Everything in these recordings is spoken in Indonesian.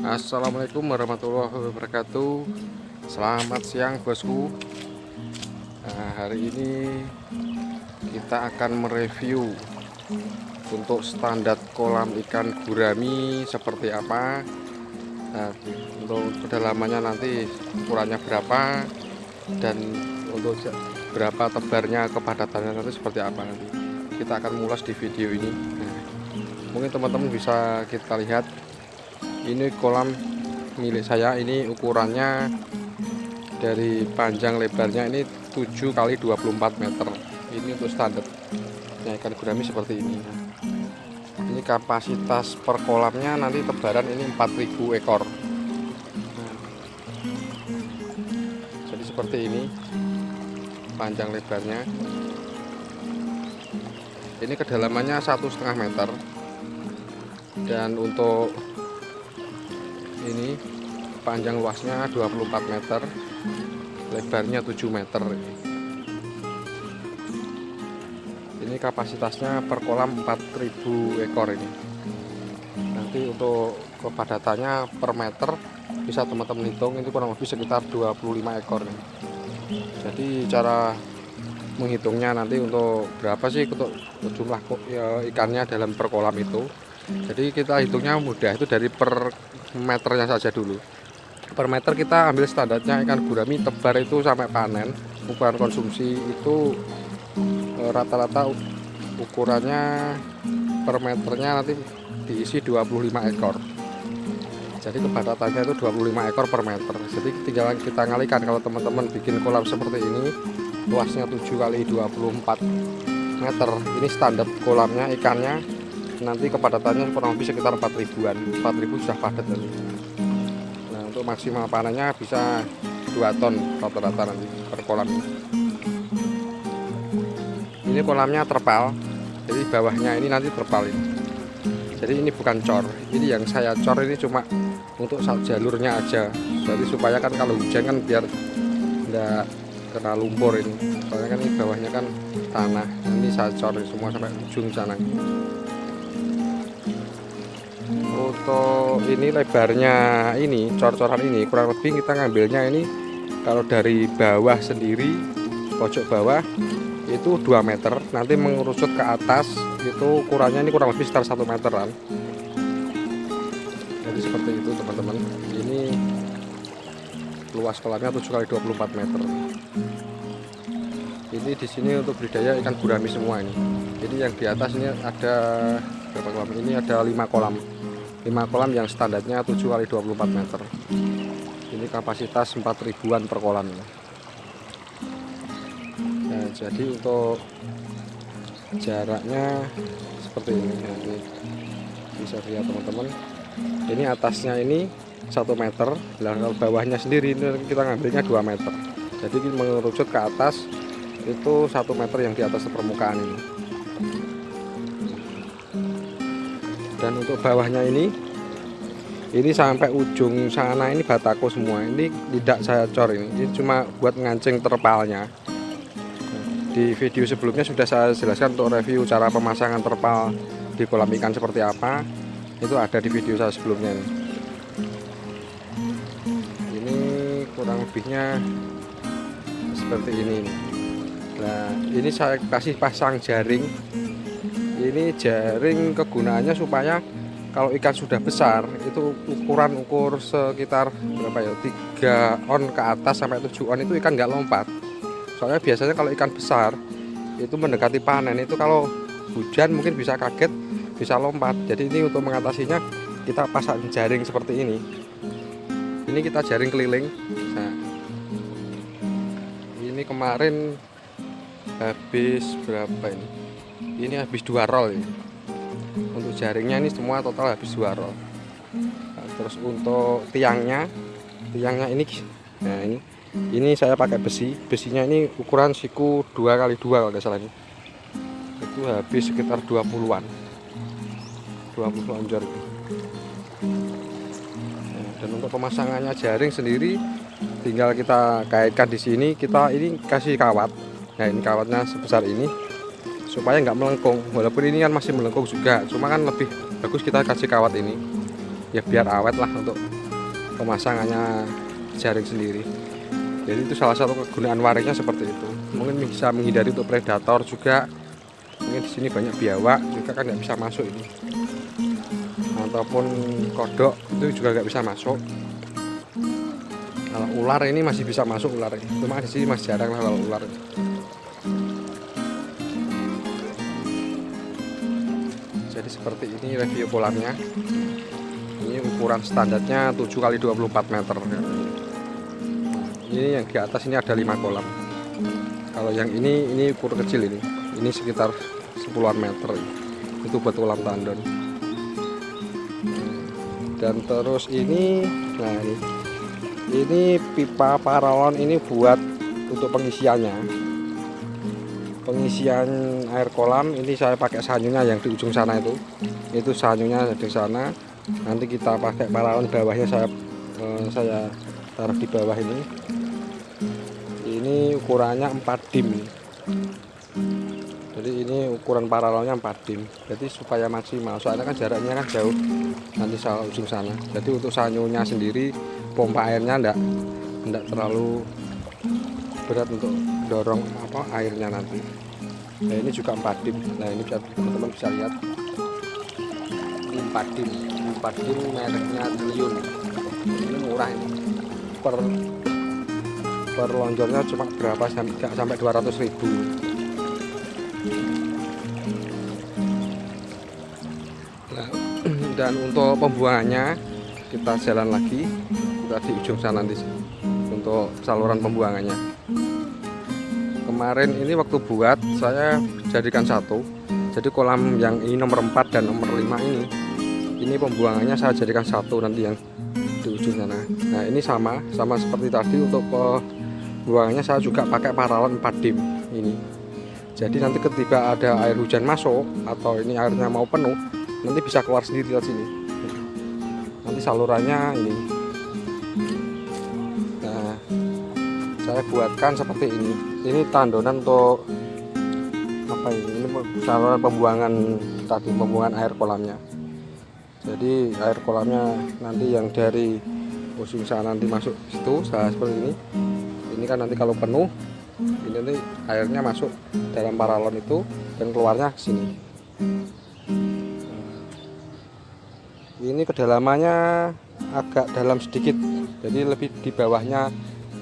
Assalamualaikum warahmatullahi wabarakatuh. Selamat siang bosku. Nah, Hari ini kita akan mereview Untuk standar kolam ikan gurami seperti apa. Nah, Untuk kedalamannya nanti ukurannya berapa Dan untuk berapa tebarnya kepadatannya nanti seperti apa nanti. Kita akan mulas di video ini. Nah, Mungkin teman-teman bisa kita lihat ini kolam milik saya ini ukurannya dari panjang lebarnya ini 7 kali 24 meter. Ini untuk standar ya, ikan gurami seperti ini. Ini kapasitas per kolamnya nanti tebaran ini 4000 ekor. Nah, jadi seperti ini panjang lebarnya. Ini kedalamannya satu setengah meter. Dan untuk ini panjang luasnya 24 meter lebarnya 7 meter ini. Kapasitasnya per kolam 4000 ekor ini. Nanti untuk kepadatannya per meter bisa teman-teman hitung itu kurang lebih sekitar 25 ekor ini. jadi cara menghitungnya nanti untuk berapa sih untuk jumlah ya, ikannya dalam per kolam itu jadi kita hitungnya mudah itu dari per meternya saja dulu. Per meter kita ambil standarnya ikan gurami tebar itu sampai panen ukuran konsumsi itu e, rata-rata ukurannya per meternya nanti diisi 25 ekor. Jadi kepadatannya itu 25 ekor per meter. Jadi tinggal kita ngalikan kalau teman-teman bikin kolam seperti ini luasnya 7 kali 24 meter. Ini standar kolamnya ikannya nanti kepadatannya kurang lebih sekitar 4 ribuan. 4 ribu sudah padat nanti. Nah untuk maksimal panennya bisa 2 ton rata-rata nanti per kolam ini. Kolamnya terpal jadi bawahnya ini nanti terpal ini. Jadi ini bukan cor. Ini yang saya cor ini cuma untuk jalurnya aja. Jadi supaya kan kalau hujan kan biar tidak kena lumpur ini. Soalnya kan ini bawahnya kan tanah. Ini saya cor semua sampai ujung sana untuk ini lebarnya ini cor-coran ini kurang lebih kita ngambilnya ini kalau dari bawah sendiri pojok bawah itu 2 meter. Nanti mengerucut ke atas itu ukurannya ini kurang lebih sekitar 1 meteran. Jadi seperti itu teman-teman. Ini luas kolamnya 7 kali 24 meter. Ini di sini untuk budidaya ikan gurami semua ini. Jadi yang di atas ini ada berapa kolam? Ini ada 5 kolam 5 kolam yang standarnya 7 kali 24 meter. Ini kapasitas 4 ribuan per kolam. Nah, jadi untuk jaraknya seperti ini. Nanti bisa lihat teman-teman. Ini atasnya ini 1 meter. Kalau bawahnya sendiri ini kita ngambilnya 2 meter. Jadi mengerucut ke atas itu 1 meter yang di atas permukaan ini dan untuk bawahnya ini ini sampai ujung sana ini batako semua. Ini tidak saya cor ini ini cuma buat ngancing terpalnya. Di video sebelumnya sudah saya jelaskan untuk review cara pemasangan terpal di kolam ikan seperti apa. Itu ada di video saya sebelumnya ini, ini kurang lebihnya seperti ini. Nah ini saya kasih pasang jaring ini jaring kegunaannya supaya kalau ikan sudah besar itu ukuran ukur sekitar berapa ya? 3 on ke atas sampai 7 on itu ikan nggak lompat. Soalnya biasanya kalau ikan besar itu mendekati panen itu kalau hujan mungkin bisa kaget bisa lompat. Jadi ini untuk mengatasinya kita pasang jaring seperti ini. Ini kita jaring keliling. Nah, ini kemarin habis berapa ini ini habis dua roll ini. untuk jaringnya ini semua total habis dua roll. Nah, terus untuk tiangnya tiangnya ini nah ini ini saya pakai besi. Besinya ini ukuran siku dua kali dua kalau nggak salah ini. Itu habis sekitar 20-an 20 lonjor nah, dan untuk pemasangannya jaring sendiri tinggal kita kaitkan di sini. Kita ini kasih kawat. Nah ini kawatnya sebesar ini supaya nggak melengkung. Walaupun ini kan masih melengkung juga cuma kan lebih bagus kita kasih kawat ini. Ya biar awet lah untuk pemasangannya jaring sendiri. Jadi itu salah satu kegunaan waringnya seperti itu. Mungkin bisa menghindari untuk predator juga. Mungkin di sini banyak biawak juga kan nggak bisa masuk ini. Ataupun kodok itu juga nggak bisa masuk. Kalau ular ini masih bisa masuk ular ini. Cuma di sini masih jarang lah kalau ular jadi seperti ini review kolamnya ini ukuran standarnya 7 kali 24 meter. Ini yang di atas ini ada 5 kolam. Kalau yang ini ini ukur kecil ini. Ini sekitar 10 meter. Itu buat kolam tandon. Dan terus ini nah ini. Ini pipa paralon ini buat untuk pengisiannya pengisian air kolam ini saya pakai sanyunya yang di ujung sana itu. Itu sanyunya di sana. Nanti kita pakai paralon bawahnya saya eh, saya taruh di bawah ini. Ini ukurannya 4 dim. Jadi ini ukuran paralelnya 4 dim. Jadi supaya maksimal soalnya kan jaraknya kan jauh nanti salah ujung sana. Jadi untuk sanyunya sendiri pompa airnya enggak enggak terlalu berat untuk dorong apa airnya nanti. Nah ini juga 4 dim. Nah ini teman-teman bisa lihat. 4 dim. 4 dim mereknya Triun ini murah ini. Per per lonjornya cuma berapa? Sampai sampai 200 ribu. Nah, dan untuk pembuangannya kita jalan lagi. Kita di ujung sana nanti untuk saluran pembuangannya kemarin ini waktu buat saya jadikan satu. Jadi kolam yang ini nomor 4 dan nomor 5 ini ini pembuangannya saya jadikan satu nanti yang di ujung sana. Nah ini sama sama seperti tadi untuk pembuangannya saya juga pakai paralon 4 dim ini. Jadi nanti ketika ada air hujan masuk atau ini airnya mau penuh nanti bisa keluar sendiri dari sini. Nanti salurannya ini saya buatkan seperti ini. Ini tandonan untuk apa ini? Ini saluran pembuangan tadi pembuangan air kolamnya. Jadi air kolamnya nanti yang dari ujung sana nanti masuk situ saya seperti ini ini kan nanti kalau penuh ini nanti airnya masuk dalam paralon itu dan keluarnya ke sini. Ini kedalamannya agak dalam sedikit jadi lebih di bawahnya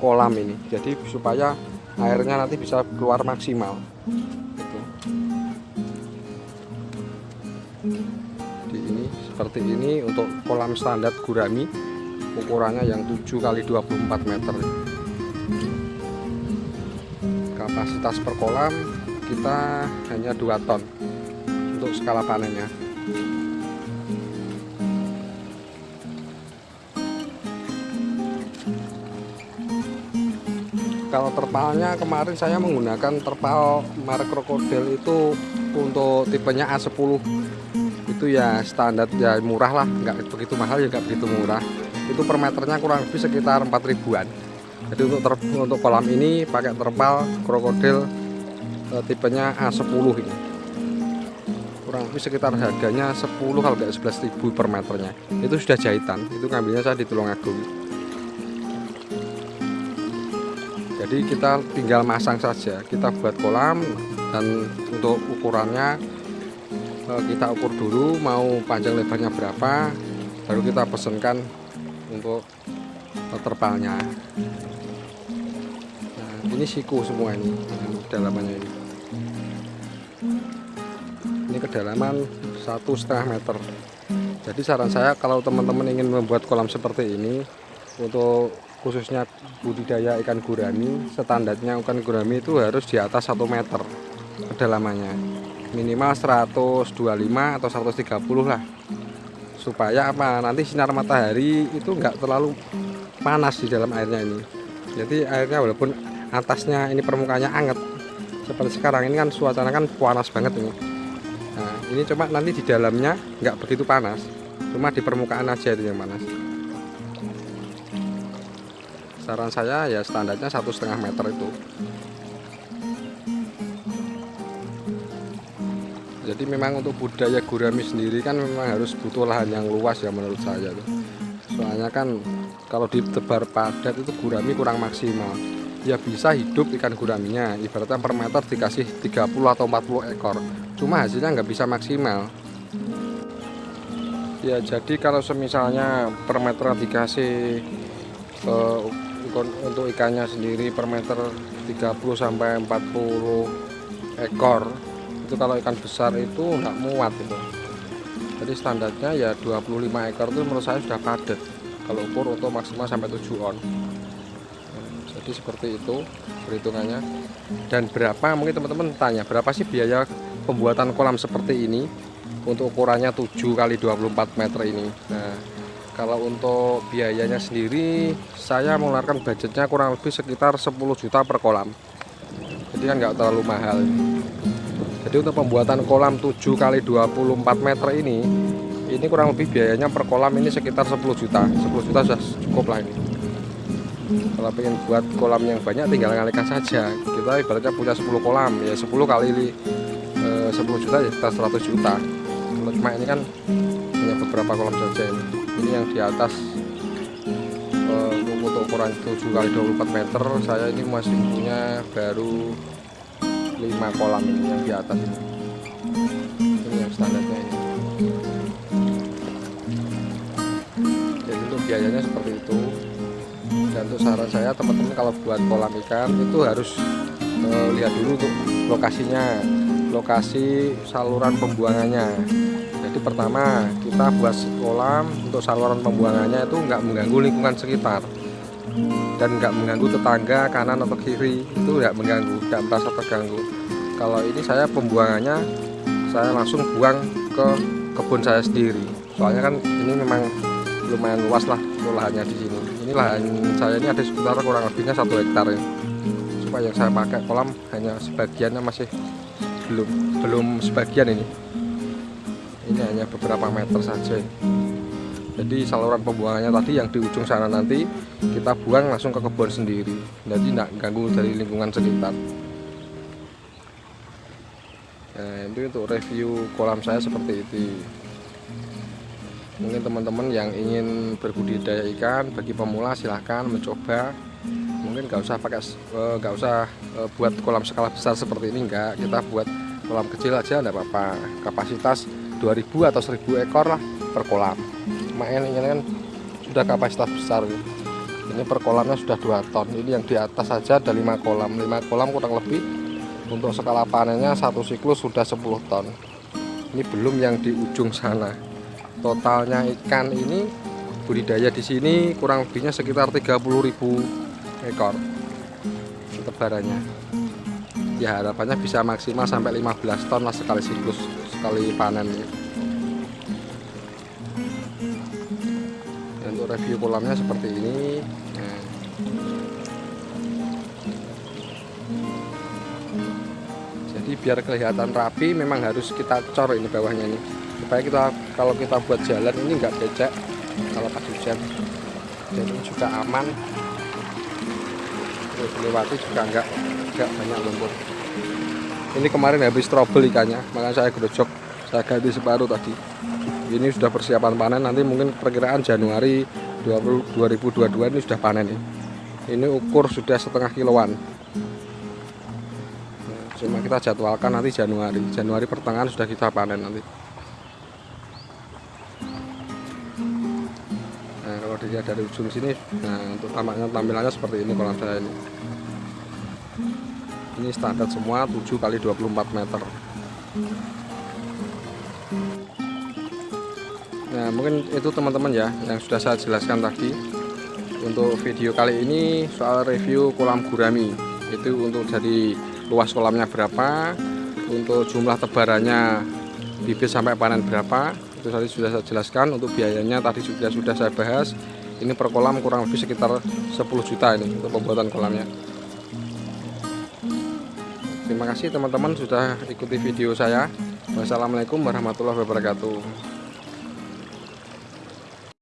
kolam ini. Jadi supaya airnya nanti bisa keluar maksimal. Gitu. di ini seperti ini untuk kolam standar gurami ukurannya yang 7 kali 24 meter. Kapasitas per kolam kita hanya 2 ton untuk skala panennya kalau terpalnya kemarin saya menggunakan terpal merek krokodil itu untuk tipenya A10 itu ya standar ya murah lah. Nggak begitu mahal ya nggak begitu murah. Itu per meternya kurang lebih sekitar 4 ribuan. Jadi untuk ter, untuk kolam ini pakai terpal krokodil e, tipenya A10 ini. Kurang lebih sekitar harganya 10 kalau 11 ribu per meternya. Itu sudah jahitan itu ngambilnya saya di Tulungagung jadi kita tinggal masang saja. Kita buat kolam dan untuk ukurannya eh, kita ukur dulu mau panjang lebarnya berapa baru kita pesankan untuk terpalnya. Nah, ini siku semua ini kedalamannya ini. Ini kedalaman satu setengah meter. Jadi saran saya kalau teman-teman ingin membuat kolam seperti ini untuk khususnya budidaya ikan gurami standarnya ikan gurami itu harus di atas 1 meter kedalamannya. Minimal 125 atau 130 lah. Supaya apa? Nanti sinar matahari itu enggak terlalu panas di dalam airnya ini. Jadi airnya walaupun atasnya ini permukaannya anget seperti sekarang ini kan suasana kan panas banget ini. Nah ini cuma nanti di dalamnya enggak begitu panas cuma di permukaan aja itu yang panas saran saya ya standarnya satu setengah meter itu. Jadi memang untuk budaya gurami sendiri kan memang harus butuh lahan yang luas ya menurut saya soalnya kan kalau ditebar padat itu gurami kurang maksimal. Ya bisa hidup ikan guraminya ibaratnya per meter dikasih 30 atau 40 ekor. Cuma hasilnya nggak bisa maksimal. Ya jadi kalau semisalnya per meter dikasih uh, untuk ikannya sendiri per meter 30 sampai 40 ekor. Itu kalau ikan besar itu nggak muat itu. Jadi standarnya ya 25 ekor itu menurut saya sudah padat. Kalau ukur untuk maksimal sampai 7 on. Jadi seperti itu perhitungannya. Dan berapa mungkin teman-teman tanya berapa sih biaya pembuatan kolam seperti ini untuk ukurannya 7 kali 24 meter ini? Nah kalau untuk biayanya sendiri saya mengeluarkan budgetnya kurang lebih sekitar 10 juta per kolam. Jadi kan nggak terlalu mahal. Jadi untuk pembuatan kolam 7 kali 24 meter ini ini kurang lebih biayanya per kolam ini sekitar 10 juta. 10 juta sudah cukup lah ini. Kalau pengen buat kolam yang banyak tinggal ngalikan saja. Kita ibaratnya punya 10 kolam ya 10 kali 10 eh, juta ya kita 100 juta. Kalau cuma ini kan hanya beberapa kolam saja ini ini yang di atas uh, ukuran 7 kali 24 meter. Saya ini masih punya baru 5 kolam ini yang di atas ini. Ini yang standarnya ini. Jadi untuk biayanya seperti itu. Dan untuk saran saya teman-teman kalau buat kolam ikan itu harus uh, lihat dulu untuk lokasinya lokasi saluran pembuangannya jadi pertama kita buat kolam untuk saluran pembuangannya itu nggak mengganggu lingkungan sekitar. Dan nggak mengganggu tetangga kanan atau kiri itu nggak mengganggu nggak merasa terganggu. Kalau ini saya pembuangannya saya langsung buang ke kebun saya sendiri. Soalnya kan ini memang lumayan luas lah lahannya di sini. Ini lahan saya ini ada sekitar kurang lebihnya satu hektar ya cuma yang saya pakai kolam hanya sebagiannya masih belum belum sebagian ini ini hanya beberapa meter saja. Jadi saluran pembuangannya tadi yang di ujung sana nanti kita buang langsung ke kebun sendiri. Jadi tidak ganggu dari lingkungan sekitar. Nah itu untuk review kolam saya seperti itu. Mungkin teman-teman yang ingin berbudidaya ikan bagi pemula silahkan mencoba. Mungkin nggak usah pakai eh, nggak usah eh, buat kolam skala besar seperti ini enggak kita buat kolam kecil aja enggak apa-apa. Kapasitas 2000 atau 1000 ekor lah per kolam. Main ini kan sudah kapasitas besar ini. Per kolamnya sudah 2 ton. Ini yang di atas saja ada 5 kolam. 5 kolam kurang lebih untuk skala panennya satu siklus sudah 10 ton. Ini belum yang di ujung sana. Totalnya ikan ini budidaya di sini kurang lebihnya sekitar 30.000 ekor tebarannya ya harapannya bisa maksimal sampai 15 ton lah sekali siklus sekali panen. Ya. untuk review kolamnya seperti ini. Nah. jadi biar kelihatan rapi memang harus kita cor ini bawahnya ini. Supaya kita kalau kita buat jalan ini enggak becek. Kalau pas hujan jadi juga aman. Dilewati juga enggak enggak banyak lumpur ini kemarin habis trouble ikannya makanya saya gerojok saya ganti separuh tadi. Ini sudah persiapan panen nanti mungkin perkiraan Januari 2022 ini sudah panen ini. Ini ukur sudah setengah kiloan. Cuma kita jadwalkan nanti Januari. Januari pertengahan sudah kita panen nanti. Nah kalau dilihat dari ujung sini nah untuk tampilannya seperti ini kolam saya ini ini standar semua 7 kali 24 meter. Nah mungkin itu teman-teman ya yang sudah saya jelaskan tadi. Untuk video kali ini soal review kolam gurami. Itu untuk jadi luas kolamnya berapa untuk jumlah tebarannya bibit sampai panen berapa. Itu tadi sudah saya jelaskan untuk biayanya tadi sudah sudah saya bahas. Ini per kolam kurang lebih sekitar 10 juta ini untuk pembuatan kolamnya Terima kasih teman-teman sudah ikuti video saya. Wassalamualaikum warahmatullahi wabarakatuh.